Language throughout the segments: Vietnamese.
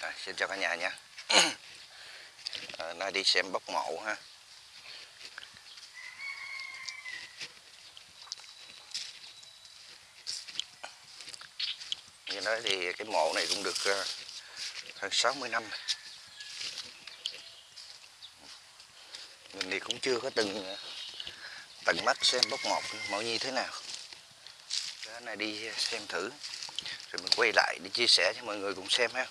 Rồi, xin chào cả nhà nha à, ờ, nay đi xem bốc mộ ha. Như nói thì cái mộ này cũng được uh, hơn 60 năm. Mình thì cũng chưa có từng ờ, tận mắt xem bốc mộ mộ như thế nào. Cái này đi xem thử rồi mình quay lại để chia sẻ cho mọi người cùng xem ha.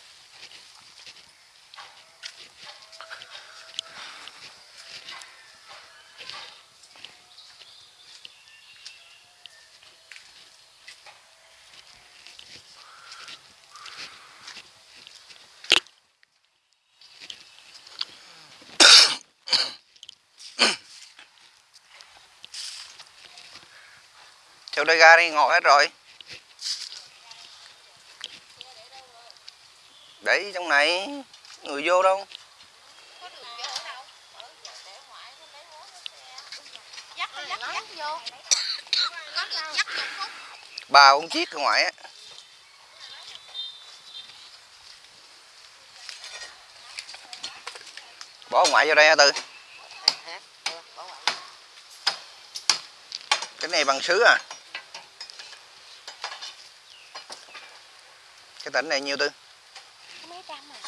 Đây ra đi ngồi hết rồi. Để trong này, người vô đâu? Bà con chiếc ở ngoài á. Bỏ ngoại vô đây hả tư. Cái này bằng sứ à. Cái tỉnh này nhiêu tư? Mấy trăm à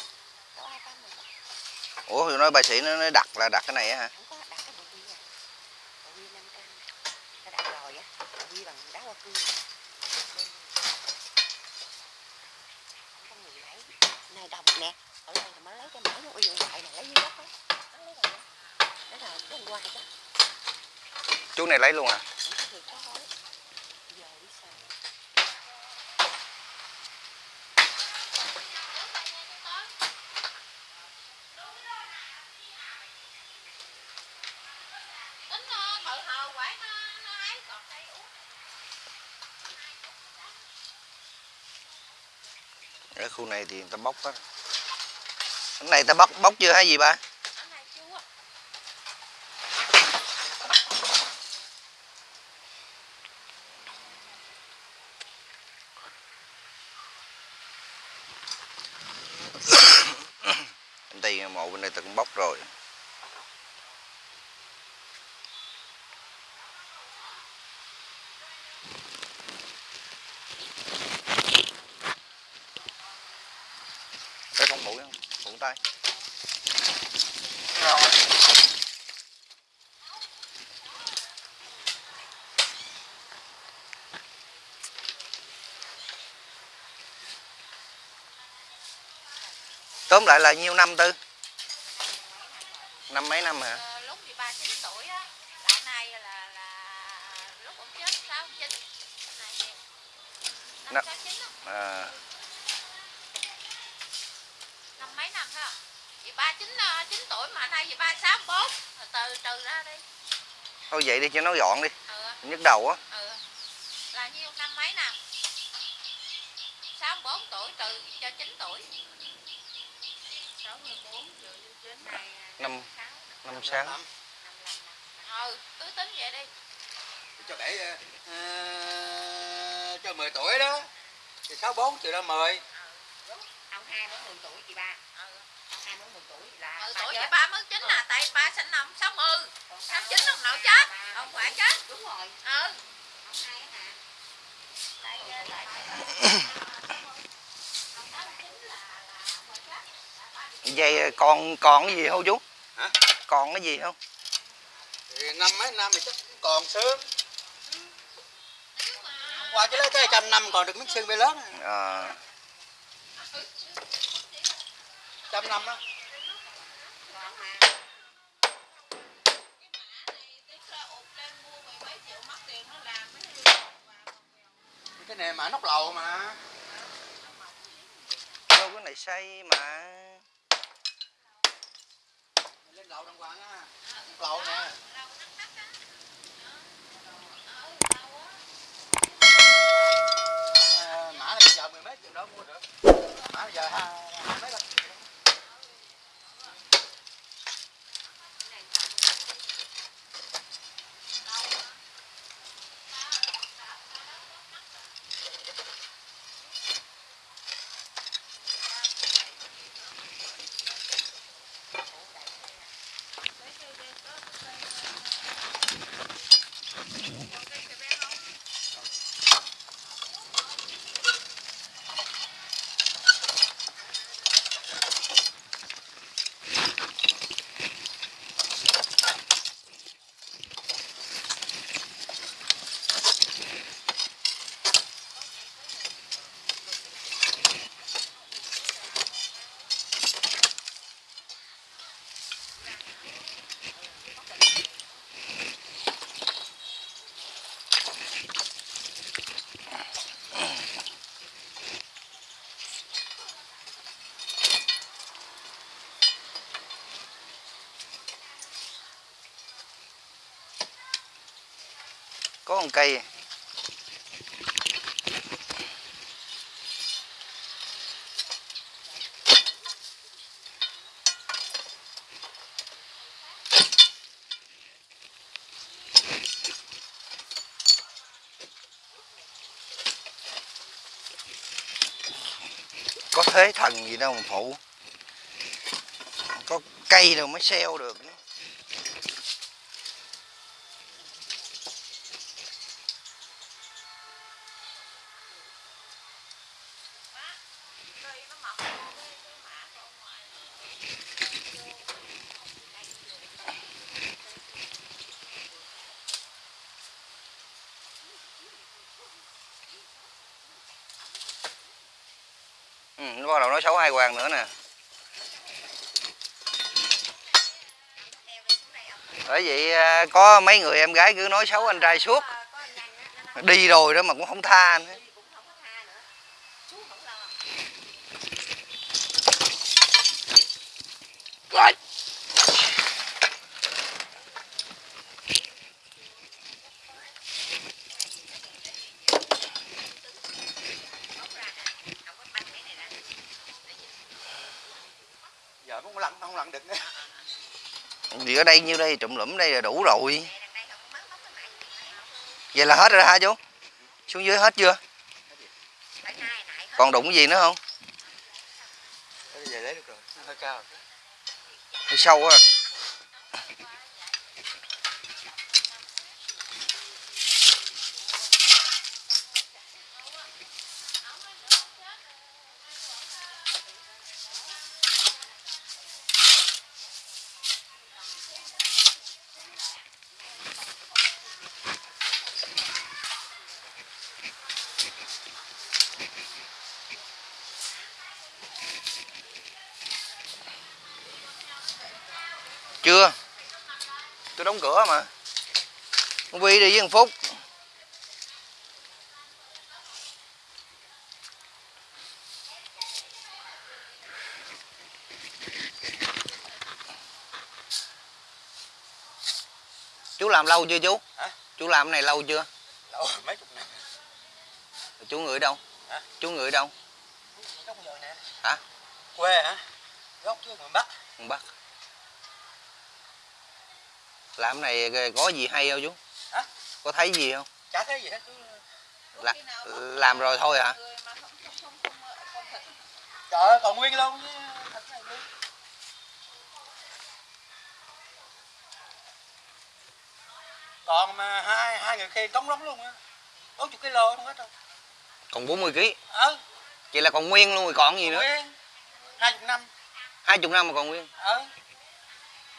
ủa nói bà sĩ nó nó đặt là đặt cái này hả? Nè. Ở đây lấy nó uy lấy dưới đất á. Chú này lấy luôn à không có việc đó thôi giờ đi xài tính nó tự hào quán nó nó ấy còn đây uống ở khu này thì người ta bóc á cái này ta bóc bóc chưa hay gì ba anh này bên đây mộ bên đây ta cũng bóc rồi cái không phụ coi rồi tóm lại là nhiêu năm tư? Năm mấy năm hả Ờ, lúc thì ba chín tuổi á đã nay là là lúc ông chết sáu chín này nè Năm- năm sáu chín á à, năm mấy năm ha chị ba chín ờ, chín tuổi mà nay chị ba sáu bốn từ từ ra đi thôi vậy đi cho nó gọn đi. Ừ. Nhức đầu á. Ừ. Là nhiêu năm mấy năm sáu bốn tuổi trừ cho chín tuổi. Sáu mươi bốn trừ cho chín. Này Năm- sáu năm sáu năm năm ừ cứ tính vậy đi. Cho để ờ, cho 10 tuổi đó. Thì 64 trừ ra 10 ông hai mới 10 tuổi chị ba ừ ông hai mới 10 tuổi ừ ba tuổi mới chín là tại ba sinh năm sáu mươi. Sáu chín ông nội chết. Ông phải chết. Đúng rồi. Ừ. Tại vậy còn còn cái gì không chú? Hả? Còn cái gì không? Thì năm mấy năm thì chắc còn xương Hôm qua chứ lấy tới trăm năm còn được miếng xương bê lớn. À, trăm năm đó này mà nóc lầu mà. Đâu cái này xây mà. Lên lầu đàng hoàng á. Nóc lầu nè. À, mã bây giờ mười mấy triệu đó mua được. Mã bây giờ hai mấy có một cây. Có thế thần gì đâu mà phụ. Có cây đâu mới xeo được cây nó mọc vô cái cái mã ở ngoài ừ, nó bắt đầu hoàng nữa nè. Bởi vậy à, có mấy người em gái cứ nói xấu anh trai suốt. Anh nói đi rồi đó mà cũng không tha đi cũng không có tha nữa chú không lo Rồi. móc ra nè không có banh cái này nè cũng lặn không lặn được nữa. Vì ở đây nhiêu đây? Trụm lũm đây là đủ rồi. Không vậy là hết rồi hả chú? Xuống dưới hết chưa? Còn đụng gì nữa không? Bây giờ lấy được rồi nó hơi sâu á chưa cửa mà. Con vi đi với thằng phúc. Chú làm lâu chưa chú? Hả? chú làm cái này lâu chưa? Lâu mấy chục năm. Chú người đâu? Hả? chú người đâu? Gốc rồi nè? Hả? quê hả? Gốc chứ bắc. Con Bắc làm này có gì hay không chú? Hả? có thấy gì không? Chả thấy gì hết cứ là, làm rồi thôi hả? Trời ơi còn nguyên luôn chứ. Còn mà hai hai người kia cống lắm luôn á. Bốn chục kilo không hết đâu còn 40 kg ờ. Vậy là còn nguyên luôn rồi còn gì nữa? Nguyên. Hai chục năm. Hai chục năm mà còn nguyên. Ờ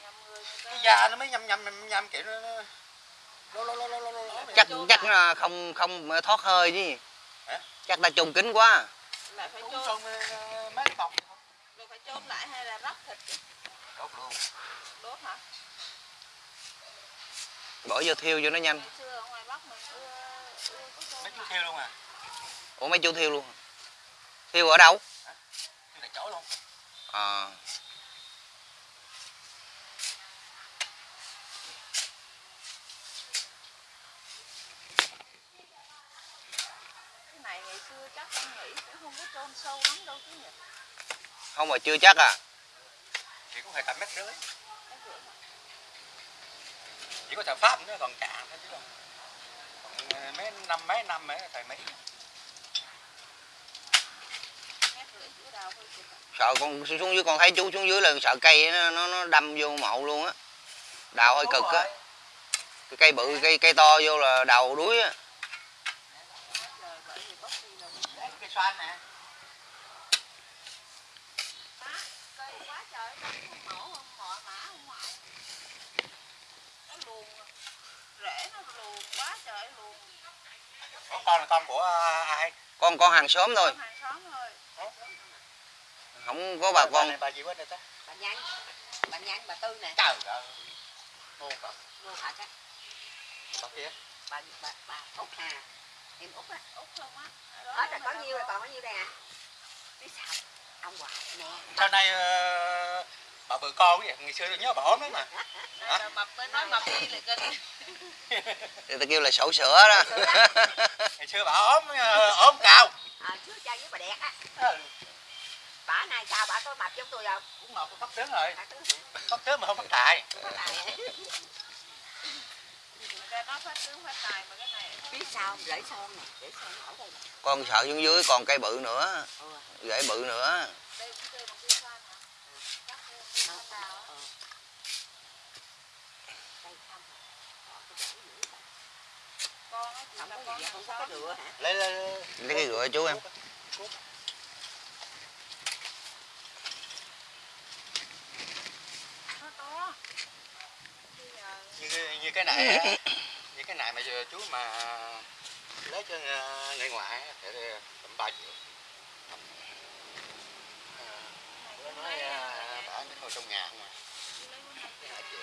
nhầm người người ta cái da nó mới nhầm nhầm, nhầm kiểu nó nó- lố lố lố lố lố vậy. chắc chắc là không không thoát hơi chứ Hả? chắc ta trùng kín quá. Lại phải chôn. xong ờ, mấy bọc. Rồi phải chôn lại hay là róc thịt chứ? đốt luôn. Đốt hả? Bỏ vô thiêu cho nó nhanh. Mấy chú theo luôn à? Ủa mấy chú thiêu luôn hả? thiêu ở đâu? Thiêu tại chỗ luôn. À cái này ngày xưa chắc con nghĩ cũng không có chôn sâu lắm đâu chứ nhỉ? Không mà chưa chắc à. Chỉ có phải cả mét rưỡi. Chỉ có thằng pháp nữa còn cạn thôi chứ còn còn, mấy năm mấy năm mấy thầy mấy sợ con xuống dưới con thấy chú xuống dưới là sợ cây nó nó, nó đâm vô mộ luôn á. Đào hơi cực á. cái cây bự cây cây to vô là đầu đuối á trời vậy thì bóc đi là Đấy, cái xoan nè má cây quá trời nó không mổ không mọ mã không mọ nó luồn rễ nó luồn quá trời luồn con con là con của à, ai con con hàng xóm thôi. Hàng xóm thôi. Không có bà con. này, bà gì rồi ta? Bà nhanh bà nhanh bà tư nè. Trời ơi. Cỡ vô thật á. Bà kia. Bà bà bà út hà em út á. Út không á. Hết rồi có nhiêu rồi còn có nhiêu đây à? Biết sao? Ông hoài nè. Sau này ờ, bà bự con vậy ngày xưa tôi nhớ bà ốm lắm mà. Rồi mập mới nói mập đi là kinh người ta kêu là sổ sữa đó. Ngày xưa bà ốm ờ, ốm cao. À, trước cha với bà đẹp á. Ừ, bà này sao bà có mập giống tôi không? Cũng mập phát tướng rồi. Phát tướng mà không phát tài. Có tài Người ta nói phát tướng phát tài mà cái này biết sao không? rễ son nè? Rễ son ở đây nè. Con sợ xuống dưới còn cây bự nữa. Rễ bự nữa. Đây cũng chơi bằng cây xoan hả Chắc là cây xoan đào á. đây không Họ có rễ dữ vậy. con á chỉ không là có con gì không có cái rửa hả lấy lấy lấy cái rửa chú em. Như như cái này như cái này mà giờ chú mà lấy cho ờ, người ngoại thì ờ, tầm ba triệu. Ờ, nói bà trong nhà không à cái hai triệu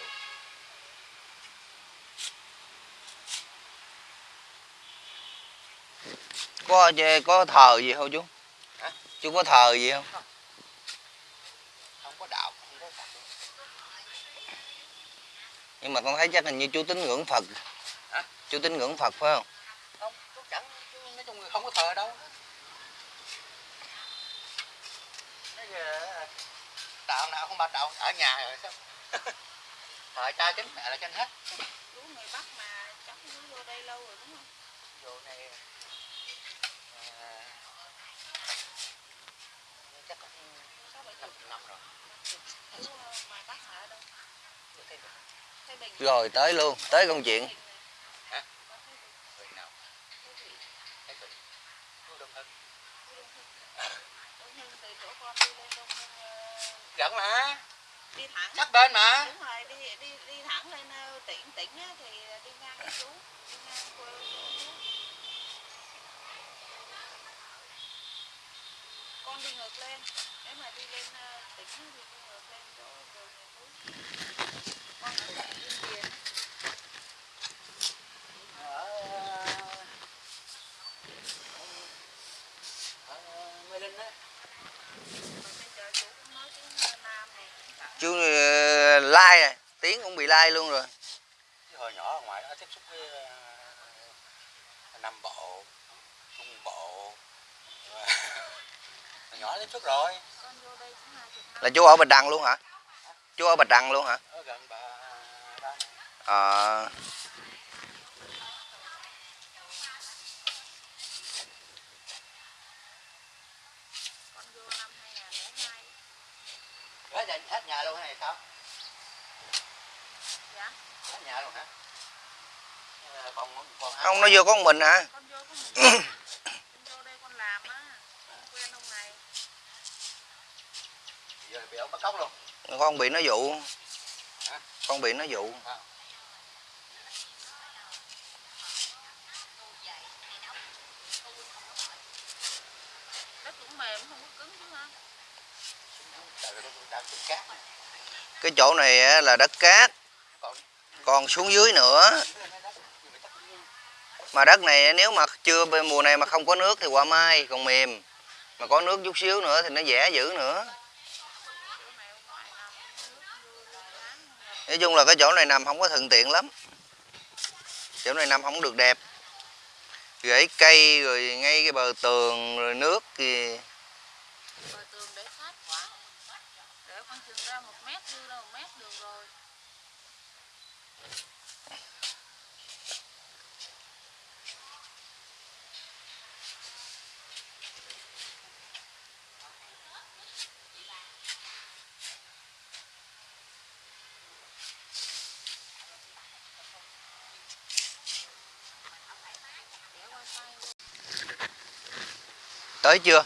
có có thờ gì không chú? Hả? chú có thờ gì không? Không. Có đạo không có Phật. Nhưng mà con thấy chắc hình như chú tín ngưỡng phật. Hả? chú tín ngưỡng phật phải không? Không chú chẳng chú nói chung là không có thờ đâu. Nói giờ, đạo nào không ba đạo ở nhà rồi sao? Thờ cha chính mẹ là trên hết chú người bắc mà chắc chú vô đây lâu rồi đúng không vô này à, chắc cũng sáu bảy năm chục năm rồi chú ờ, ngoài bắc hả ở đâu Chưa thấy được. Thái Bình rồi tới luôn tới công chuyện. Ờ, gần mà. Đi thẳng. Sát bên mà. Đúng rồi đi đi đi thẳng lên ờ, tỉnh tỉnh á, thì đi ngang chú đi ngang quê chú con đi ngược lên. Nếu mà đi lên ờ, tỉnh thì đi ngược lên chỗ đường nhà chú con ở tại Yên Điền á. ở ở Mê Linh á mà bây giờ chú cũng nói tiếng ờ, Nam này cũng cả chú uh, lai à tiếng cũng bị lai luôn rồi. Chứ hồi nhỏ ở ngoài đó tiếp xúc với ờ, Nam Bộ Trung Bộ. Hồi nhỏ tiếp xúc rồi. Là chú ở bạch đằng luôn hả? Chú ở bạch đằng luôn hả? Ở gần bà này à, con vô năm 2002 hết nhà, hết nhà luôn hay sao dạ hết nhà luôn hả Ờ, còn còn ăn không nó vô có mình hả? Con vô có một con vô đây con làm á. Con quen ông này. Giờ bị nó dụ. Hả? con bị nó dụ. Đất cũng mềm không có cứng chứ ha. Trời ơi đang trên cát. Cái chỗ này á, là đất cát. Còn xuống dưới nữa mà đất này, nếu mà chưa mùa này mà không có nước thì qua mai còn mềm. Mà có nước chút xíu nữa thì nó dễ dữ nữa. Nói chung là cái chỗ này nằm không có thuận tiện lắm. Chỗ này nằm không được đẹp. Rễ cây rồi ngay cái bờ tường rồi nước thì bờ tường để sát quá để khoảng chừng ra một mét, đưa ra một mét được rồi. Tới chưa?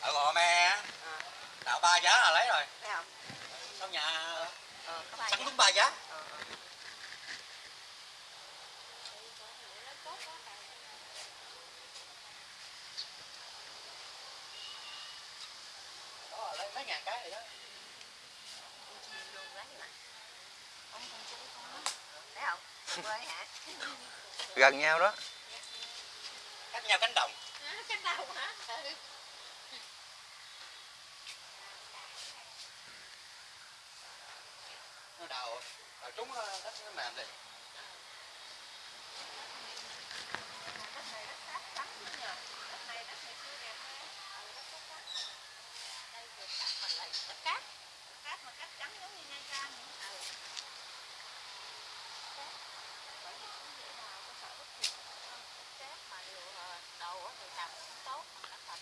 Ở gò me đạo ba giá là lấy rồi. Thấy không? Trong nhà ờ có ba sắm giá. đúng ba giá. Ờ ờ. đó lấy mấy ngàn cái rồi đó gần nhau đó cách nhau cánh đồng Hả? Cái đầu hả? Ừ. nó đào đào trúng ờ, đất nó mềm đi Đất này đất cát trắng nữa nhờ. Đất này đất ngày xưa đẹp ha. Ừ, đất cát trắng này. Đây vừa cát mà lại đất cát. Đất cát mà cát trắng giống như Nha Trang vậy. Ừ. Cát. Bởi vì cũng dễ đào, có sợ đất thiệt. Đất cát mà điều ờ, đầu á thì làm cũng tốt. mà cát thạch.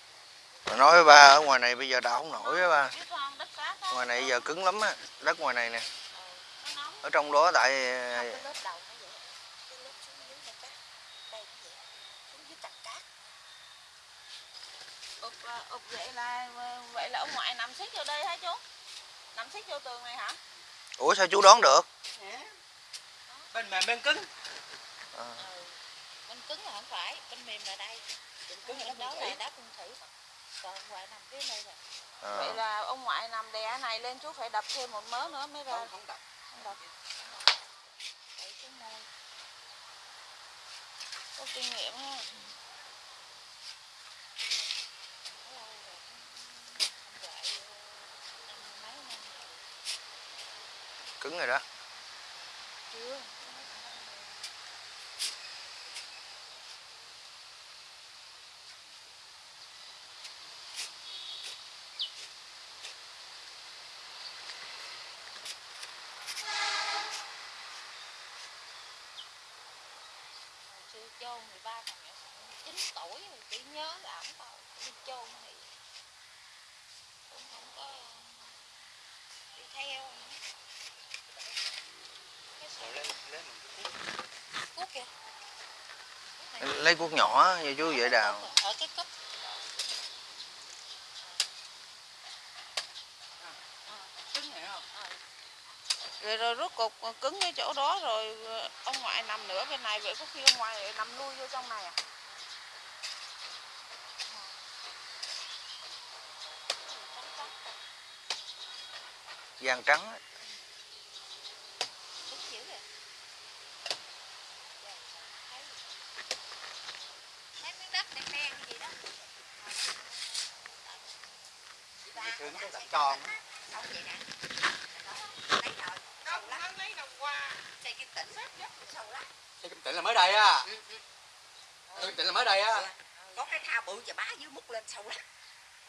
Mà nói với ba ở ngoài này bây giờ đào không nổi á ba. Ngoài này giờ cứng lắm á đất ngoài này nè. Ừ, ở trong đó tại không cái lớp đầu nó vậy. Cái lớp xuống dưới này cát đây nó vậy xuống dưới cạnh cát. Ụp ờ, ụp vậy là vậy là ông ngoại nằm xích vô đây hả chú? Nằm xích vô tường này hả? Ủa sao chú đón được? Bên mềm bên cứng. À, ừ. bên cứng là không phải bên mềm là đây. Bên cứng là đó là đá cung thủy ngoại nằm phía đây rồi. À. vậy là ông ngoại nằm đè này lên chú phải đập thêm một mớ nữa mới ra. Không không đập. Không đập. Đẩy xuống môi có kinh nghiệm ha. Cứng rồi đó. Chưa Hồi xưa chôn thì ba còn nhỏ chín tuổi rồi chỉ nhớ là ổng tao đi chôn thì cũng không có đi theo nữa. cái sự lên lên mình cứ cuốc. kìa. Cuốc lấy cuốc nhỏ như chú vậy đào ở cái cúp cứng này không rồi, rồi rút cục cứng cái chỗ đó rồi ờ, ông ngoại nằm nữa bên này vậy có khi ông ngoại nằm lui vô trong này à gian trắng á. Cứng dữ rồi. Thấy Thấy miếng đất đen đen gì đó ngày xưa nó có đặt tròn á. xong vậy nè lấy rồi sâu lắm lấy đồng qua xây kim tịnh tịnh là mới đây á? Ừ, ừ. Kim tịnh là mới đây á? Có cái thao bự và bá dưới múc lên sâu lắm.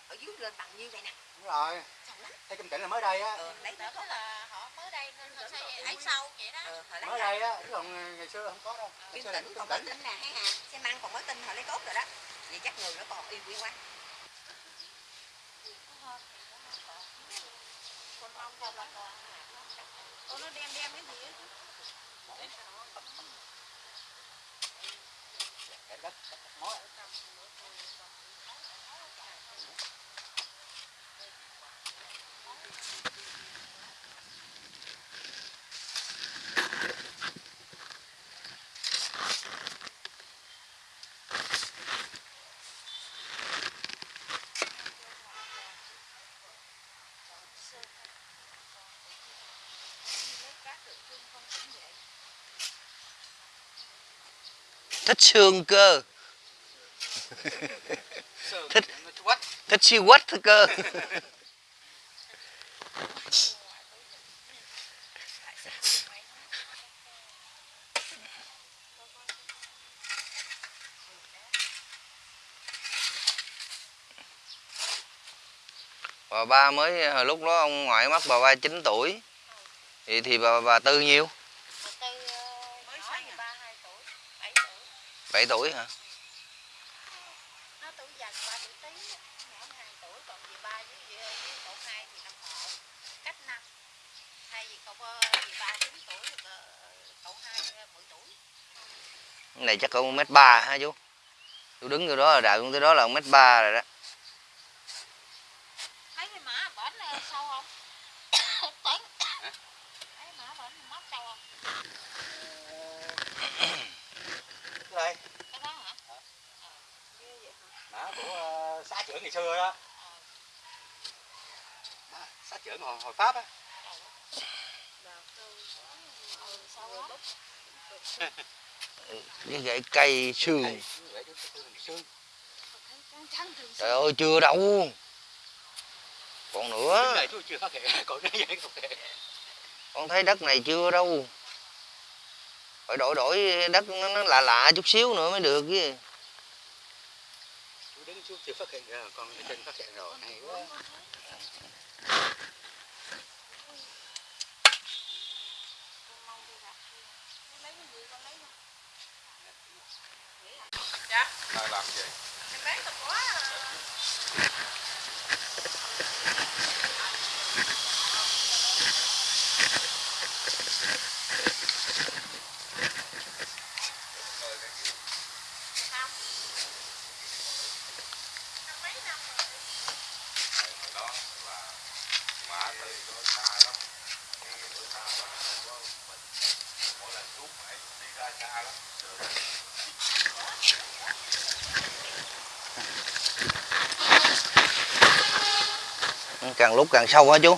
Ở dưới lên bằng như vậy nè. Đúng rồi. Sâu lắm. Xây kim tịnh là mới đây á. Ờ, lấy đó là họ mới đây nên họ xây ấy sâu vậy đó họ lấy mới đây á chứ còn ngày xưa không có đâu. Kim kim còn mới tịnh tinh nè. Hay hà xe măng còn mới tinh họ lấy tốt rồi đó. Vậy chắc người nó còn yêu quý quá. Con mong cho là Ô, nó đem đem cái gì á chứ cái đất đất mối. Thích xương cơ. Thích. thích siêu quách thôi cơ. Bà ba mới hồi lúc đó ông ngoại mất bà ba 9 tuổi. Thì thì bà bà tư nhiêu Mà từ mới nhỏ sinh thì ba hai tuổi bảy tuổi 7 tuổi hả? Nó tuổi dần ba tuổi tí nhỏ hai tuổi còn dì ba với dì với cậu hai thì năm họ cách năm. Thay vì cậu dì ba chín tuổi rồi cậu- cậu hai ờ, mười tuổi. Cái này chắc mét ba hả chú? Tôi đứng vô đó là đạt tới đó là mét ba rồi đó thấy cái mã bển ờ, sâu không tuấn thấy mã bển móc sâu không đây cái đó hả Hả? Ờ, ghê vậy hả mã của ờ, xã trưởng ngày xưa đó Ờ, Mã xã trưởng hồi, hồi pháp á đào tư ừ, sâu lắm cái gãy cây xương Đây, vậy đó, cái xương, xương. Trắng trắng thường trời ơi chưa đâu. Còn nữa. Còn vậy con thấy đất này chưa đâu. Phải đổi đổi đất nó, nó lạ lạ chút xíu nữa mới được chứ. Chú đứng chú chưa phát hiện. Ra còn ở trên phát hiện rồi. Hay quá Con mong đi gặp đi. Con lấy cái gì con lấy luôn. Ai làm gì? em bán tập quá à. Không. Năm mấy năm rồi. Hồi đó là mà từ đó xa lắm. Đi bữa xa lắm. Không có mình. Mỗi lần xuống phải đi ra xa lắm càng lúc càng sâu hả chú?